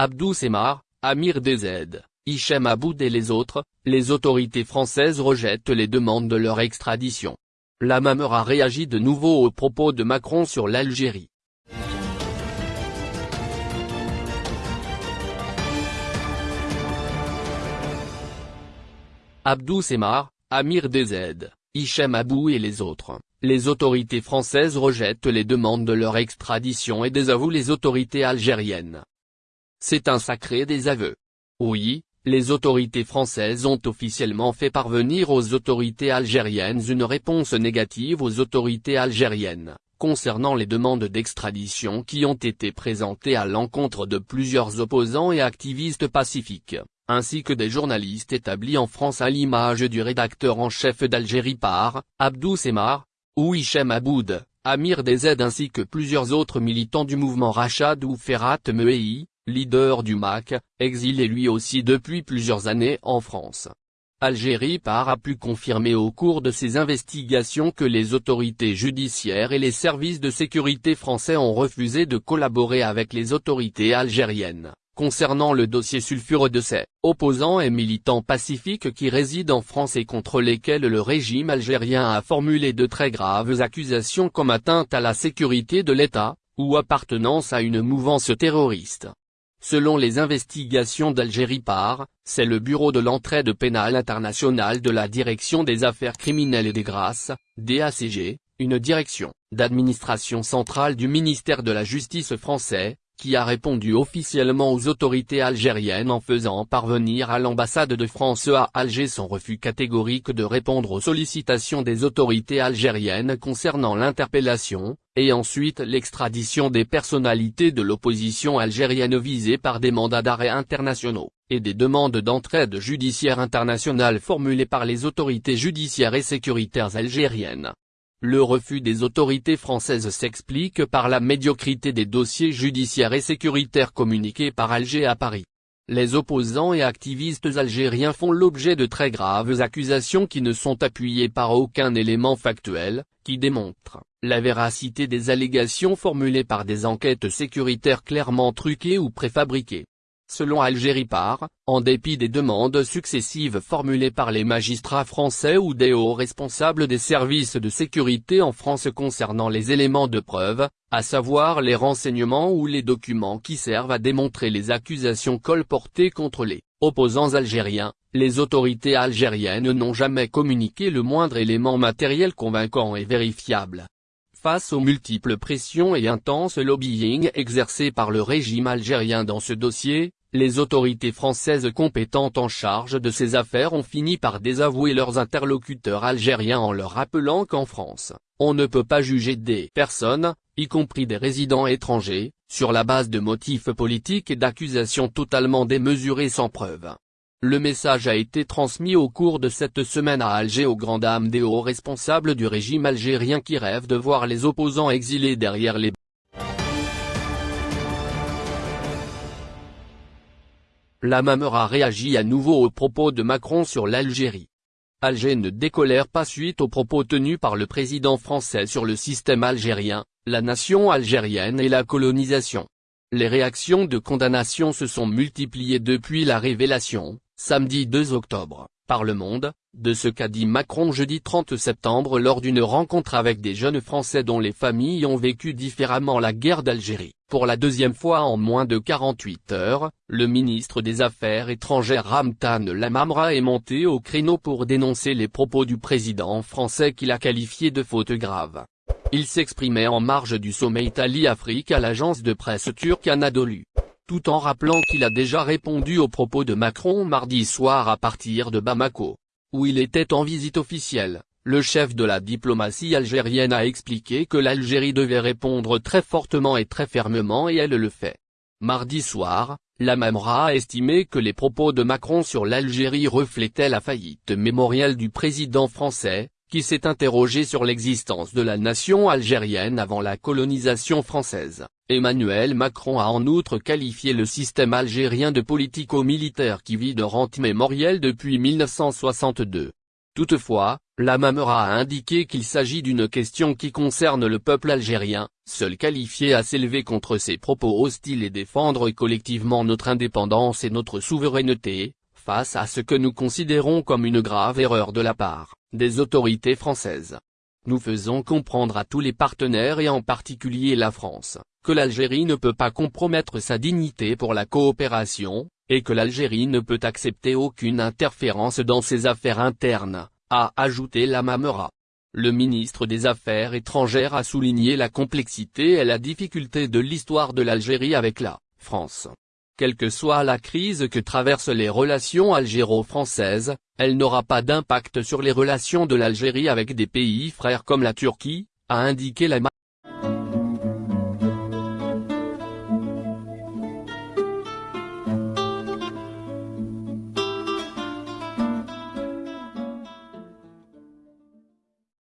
Abdou Semar, Amir DZ, Hichem Aboud et les autres, les autorités françaises rejettent les demandes de leur extradition. La Mameur a réagi de nouveau aux propos de Macron sur l'Algérie. Abdou Semar, Amir DZ, Hichem Abou et les autres, les autorités françaises rejettent les demandes de leur extradition et désavouent les autorités algériennes. C'est un sacré désaveu. Oui, les autorités françaises ont officiellement fait parvenir aux autorités algériennes une réponse négative aux autorités algériennes, concernant les demandes d'extradition qui ont été présentées à l'encontre de plusieurs opposants et activistes pacifiques, ainsi que des journalistes établis en France à l'image du rédacteur en chef d'Algérie par, Abdou Semar, ou Hichem Aboud, Amir Dezed ainsi que plusieurs autres militants du mouvement Rachad ou Ferhat Mehei, leader du MAC, exilé lui aussi depuis plusieurs années en France. Algérie par a pu confirmer au cours de ses investigations que les autorités judiciaires et les services de sécurité français ont refusé de collaborer avec les autorités algériennes, concernant le dossier sulfureux de ces opposants et militants pacifiques qui résident en France et contre lesquels le régime algérien a formulé de très graves accusations comme atteinte à la sécurité de l'État, ou appartenance à une mouvance terroriste. Selon les investigations d'Algérie par, c'est le Bureau de l'entraide pénale internationale de la Direction des affaires criminelles et des grâces, DACG, une direction d'administration centrale du ministère de la Justice français, qui a répondu officiellement aux autorités algériennes en faisant parvenir à l'ambassade de France à Alger son refus catégorique de répondre aux sollicitations des autorités algériennes concernant l'interpellation, et ensuite l'extradition des personnalités de l'opposition algérienne visées par des mandats d'arrêt internationaux, et des demandes d'entraide judiciaire internationale formulées par les autorités judiciaires et sécuritaires algériennes. Le refus des autorités françaises s'explique par la médiocrité des dossiers judiciaires et sécuritaires communiqués par Alger à Paris. Les opposants et activistes algériens font l'objet de très graves accusations qui ne sont appuyées par aucun élément factuel, qui démontre la véracité des allégations formulées par des enquêtes sécuritaires clairement truquées ou préfabriquées. Selon Algérie par, en dépit des demandes successives formulées par les magistrats français ou des hauts responsables des services de sécurité en France concernant les éléments de preuve, à savoir les renseignements ou les documents qui servent à démontrer les accusations colportées contre les opposants algériens, les autorités algériennes n'ont jamais communiqué le moindre élément matériel convaincant et vérifiable. Face aux multiples pressions et intenses lobbying exercés par le régime algérien dans ce dossier, les autorités françaises compétentes en charge de ces affaires ont fini par désavouer leurs interlocuteurs algériens en leur rappelant qu'en France, on ne peut pas juger des personnes, y compris des résidents étrangers, sur la base de motifs politiques et d'accusations totalement démesurées sans preuve. Le message a été transmis au cours de cette semaine à Alger aux grandes dames des hauts responsables du régime algérien qui rêvent de voir les opposants exilés derrière les La Mameur a réagi à nouveau aux propos de Macron sur l'Algérie. Alger ne décolère pas suite aux propos tenus par le président français sur le système algérien, la nation algérienne et la colonisation. Les réactions de condamnation se sont multipliées depuis la révélation, samedi 2 octobre, par Le Monde, de ce qu'a dit Macron jeudi 30 septembre lors d'une rencontre avec des jeunes Français dont les familles ont vécu différemment la guerre d'Algérie. Pour la deuxième fois en moins de 48 heures, le ministre des Affaires étrangères Ramtan Lamamra est monté au créneau pour dénoncer les propos du président français qu'il a qualifiés de faute grave. Il s'exprimait en marge du sommet Italie-Afrique à l'agence de presse turque Anadolu tout en rappelant qu'il a déjà répondu aux propos de Macron mardi soir à partir de Bamako où il était en visite officielle, le chef de la diplomatie algérienne a expliqué que l'Algérie devait répondre très fortement et très fermement et elle le fait. Mardi soir, la Mamra a estimé que les propos de Macron sur l'Algérie reflétaient la faillite mémorielle du président français, qui s'est interrogé sur l'existence de la nation algérienne avant la colonisation française. Emmanuel Macron a en outre qualifié le système algérien de politico-militaire qui vit de rente mémorielle depuis 1962. Toutefois, la Mamera a indiqué qu'il s'agit d'une question qui concerne le peuple algérien, seul qualifié à s'élever contre ces propos hostiles et défendre collectivement notre indépendance et notre souveraineté, face à ce que nous considérons comme une grave erreur de la part des autorités françaises. Nous faisons comprendre à tous les partenaires et en particulier la France, que l'Algérie ne peut pas compromettre sa dignité pour la coopération, et que l'Algérie ne peut accepter aucune interférence dans ses affaires internes, a ajouté la Mamera. Le ministre des Affaires étrangères a souligné la complexité et la difficulté de l'histoire de l'Algérie avec la France. Quelle que soit la crise que traversent les relations algéro-françaises, elle n'aura pas d'impact sur les relations de l'Algérie avec des pays frères comme la Turquie, a indiqué la